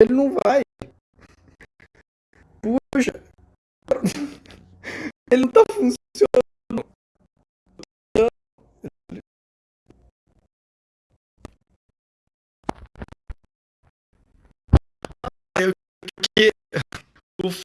ele não vai. Puxa, ele não tá funcionando. Eu que o